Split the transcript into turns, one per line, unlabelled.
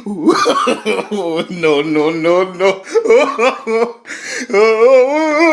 no, no, no, no.